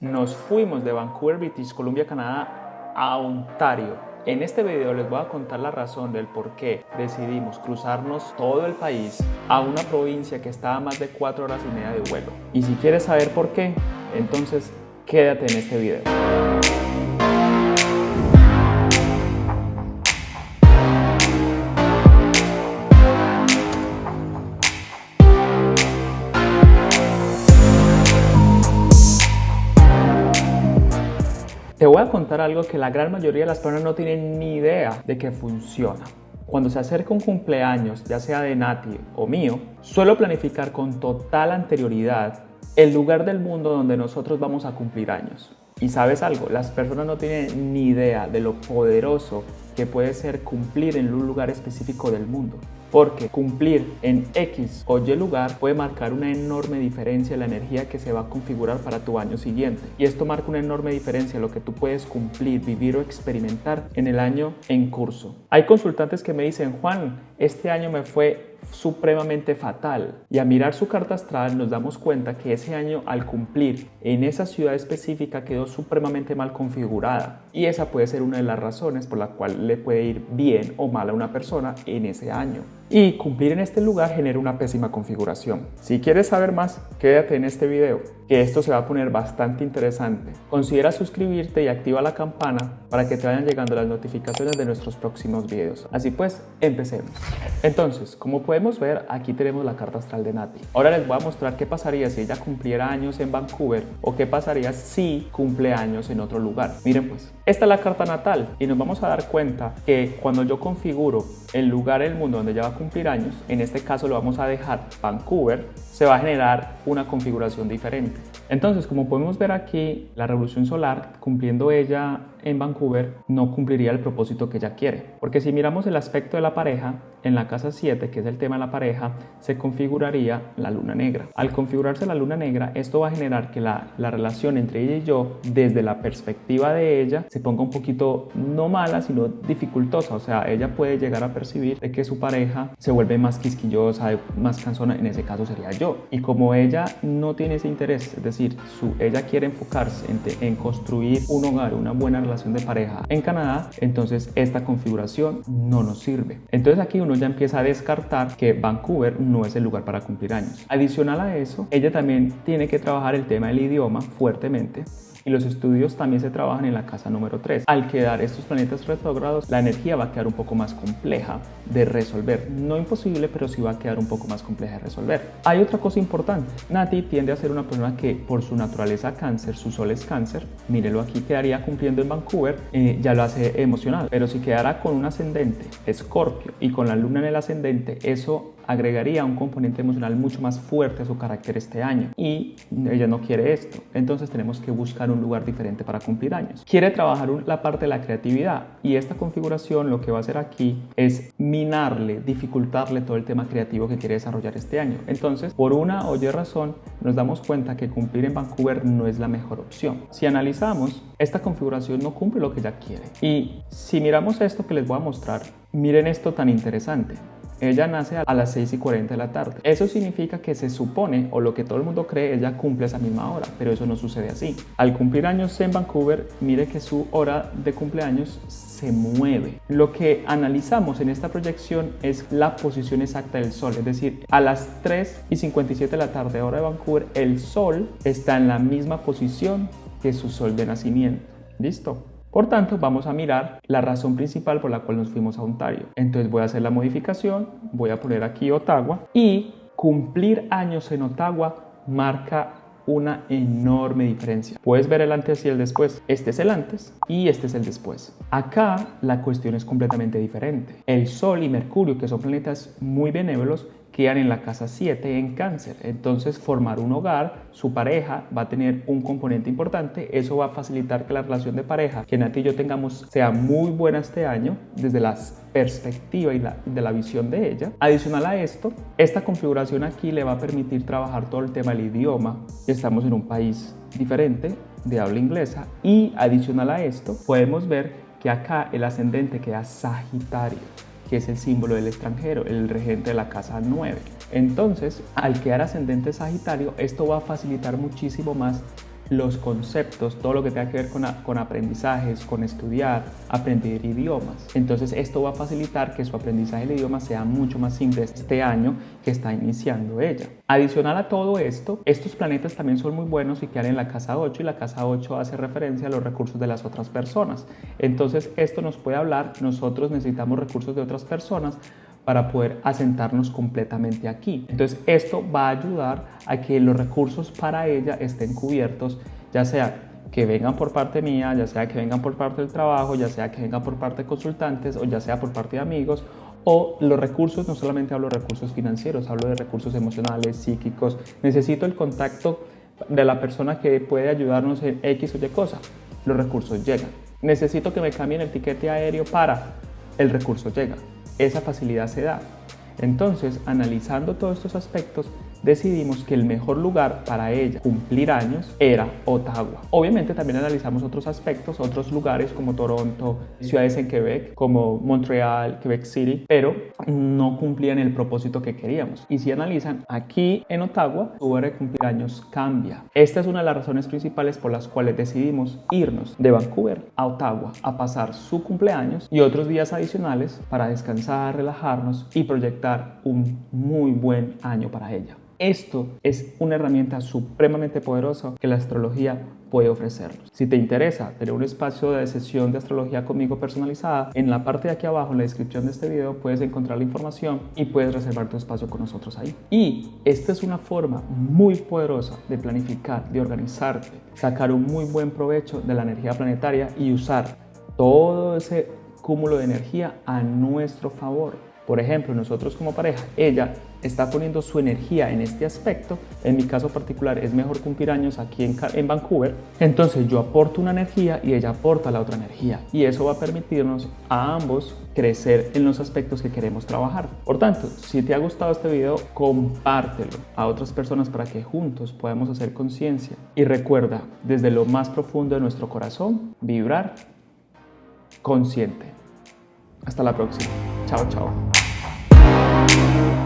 Nos fuimos de Vancouver, British Columbia, Canadá a Ontario. En este video les voy a contar la razón del por qué decidimos cruzarnos todo el país a una provincia que está a más de 4 horas y media de vuelo. Y si quieres saber por qué, entonces quédate en este video. Te voy a contar algo que la gran mayoría de las personas no tienen ni idea de que funciona. Cuando se acerca un cumpleaños, ya sea de Nati o mío, suelo planificar con total anterioridad el lugar del mundo donde nosotros vamos a cumplir años. Y sabes algo, las personas no tienen ni idea de lo poderoso que puede ser cumplir en un lugar específico del mundo porque cumplir en X o Y lugar puede marcar una enorme diferencia en la energía que se va a configurar para tu año siguiente. Y esto marca una enorme diferencia en lo que tú puedes cumplir, vivir o experimentar en el año en curso. Hay consultantes que me dicen, Juan, este año me fue supremamente fatal. Y a mirar su carta astral nos damos cuenta que ese año al cumplir en esa ciudad específica quedó supremamente mal configurada. Y esa puede ser una de las razones por la cual le puede ir bien o mal a una persona en ese año y cumplir en este lugar genera una pésima configuración. Si quieres saber más, quédate en este video, que esto se va a poner bastante interesante. Considera suscribirte y activa la campana para que te vayan llegando las notificaciones de nuestros próximos videos. Así pues, empecemos. Entonces, como podemos ver, aquí tenemos la carta astral de Nati. Ahora les voy a mostrar qué pasaría si ella cumpliera años en Vancouver o qué pasaría si cumple años en otro lugar. Miren pues, esta es la carta natal y nos vamos a dar cuenta que cuando yo configuro el lugar el mundo donde ella va a cumplir años, en este caso lo vamos a dejar Vancouver, se va a generar una configuración diferente. Entonces, como podemos ver aquí, la revolución solar, cumpliendo ella en Vancouver, no cumpliría el propósito que ella quiere. Porque si miramos el aspecto de la pareja, en la casa 7, que es el tema de la pareja, se configuraría la luna negra. Al configurarse la luna negra, esto va a generar que la, la relación entre ella y yo, desde la perspectiva de ella, se ponga un poquito no mala, sino dificultosa. O sea, ella puede llegar a percibir de que su pareja se vuelve más quisquillosa, más cansona, en ese caso sería yo. Y como ella no tiene ese interés, es decir, su, ella quiere enfocarse en, en construir un hogar, una buena relación de pareja en Canadá, entonces esta configuración no nos sirve. Entonces aquí uno ya empieza a descartar que Vancouver no es el lugar para cumplir años. Adicional a eso, ella también tiene que trabajar el tema del idioma fuertemente y los estudios también se trabajan en la casa número 3. Al quedar estos planetas retrógrados, la energía va a quedar un poco más compleja de resolver. No imposible, pero sí va a quedar un poco más compleja de resolver. Hay otra cosa importante. Nati tiende a ser una persona que por su naturaleza cáncer, su sol es cáncer, mírelo aquí, quedaría cumpliendo en Vancouver, eh, ya lo hace emocional. Pero si quedara con un ascendente, escorpio, y con la luna en el ascendente, eso agregaría un componente emocional mucho más fuerte a su carácter este año y ella no quiere esto. Entonces tenemos que buscar un lugar diferente para cumplir años. Quiere trabajar la parte de la creatividad y esta configuración lo que va a hacer aquí es minarle, dificultarle todo el tema creativo que quiere desarrollar este año. Entonces, por una o y razón, nos damos cuenta que cumplir en Vancouver no es la mejor opción. Si analizamos, esta configuración no cumple lo que ella quiere. Y si miramos esto que les voy a mostrar, miren esto tan interesante. Ella nace a las 6 y 40 de la tarde. Eso significa que se supone, o lo que todo el mundo cree, ella cumple esa misma hora, pero eso no sucede así. Al cumplir años en Vancouver, mire que su hora de cumpleaños se mueve. Lo que analizamos en esta proyección es la posición exacta del Sol, es decir, a las 3 y 57 de la tarde, hora de Vancouver, el Sol está en la misma posición que su Sol de nacimiento. ¿Listo? Por tanto, vamos a mirar la razón principal por la cual nos fuimos a Ontario. Entonces voy a hacer la modificación, voy a poner aquí Ottawa y cumplir años en Ottawa marca una enorme diferencia. Puedes ver el antes y el después. Este es el antes y este es el después. Acá la cuestión es completamente diferente. El Sol y Mercurio, que son planetas muy benévolos, quedan en la casa 7 en cáncer. Entonces formar un hogar, su pareja va a tener un componente importante. Eso va a facilitar que la relación de pareja que Nati y yo tengamos sea muy buena este año desde la perspectiva y de la visión de ella. Adicional a esto, esta configuración aquí le va a permitir trabajar todo el tema del idioma. Estamos en un país diferente de habla inglesa y adicional a esto podemos ver que acá el ascendente queda Sagitario que es el símbolo del extranjero, el regente de la casa 9. Entonces, al quedar ascendente Sagitario, esto va a facilitar muchísimo más los conceptos, todo lo que tenga que ver con, con aprendizajes, con estudiar, aprender idiomas. Entonces esto va a facilitar que su aprendizaje de idioma sea mucho más simple este año que está iniciando ella. Adicional a todo esto, estos planetas también son muy buenos y quedan en la casa 8 y la casa 8 hace referencia a los recursos de las otras personas. Entonces esto nos puede hablar, nosotros necesitamos recursos de otras personas para poder asentarnos completamente aquí. Entonces esto va a ayudar a que los recursos para ella estén cubiertos, ya sea que vengan por parte mía, ya sea que vengan por parte del trabajo, ya sea que vengan por parte de consultantes o ya sea por parte de amigos o los recursos, no solamente hablo de recursos financieros, hablo de recursos emocionales, psíquicos. Necesito el contacto de la persona que puede ayudarnos en X o Y cosa. Los recursos llegan. Necesito que me cambien el tiquete aéreo para. El recurso llega esa facilidad se da. Entonces, analizando todos estos aspectos, decidimos que el mejor lugar para ella cumplir años era Ottawa. Obviamente también analizamos otros aspectos, otros lugares como Toronto, ciudades en Quebec, como Montreal, Quebec City, pero no cumplían el propósito que queríamos. Y si analizan, aquí en Ottawa, su hora de cumplir años cambia. Esta es una de las razones principales por las cuales decidimos irnos de Vancouver a Ottawa a pasar su cumpleaños y otros días adicionales para descansar, relajarnos y proyectar un muy buen año para ella. Esto es una herramienta supremamente poderosa que la astrología puede ofrecernos. Si te interesa tener un espacio de sesión de astrología conmigo personalizada, en la parte de aquí abajo, en la descripción de este video, puedes encontrar la información y puedes reservar tu espacio con nosotros ahí. Y esta es una forma muy poderosa de planificar, de organizarte, sacar un muy buen provecho de la energía planetaria y usar todo ese cúmulo de energía a nuestro favor. Por ejemplo, nosotros como pareja, ella está poniendo su energía en este aspecto, en mi caso particular es mejor cumplir años aquí en, Vancouver, entonces yo aporto una energía y ella aporta la otra energía y eso va a permitirnos a ambos crecer en los aspectos que queremos trabajar. Por tanto, si te ha gustado este video, compártelo a otras personas para que juntos podamos hacer conciencia y recuerda desde lo más profundo de nuestro corazón vibrar consciente. Hasta la próxima. Chao, chao. Thank you.